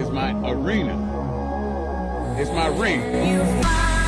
is my arena. It's my ring.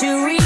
to read.